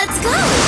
Let's go!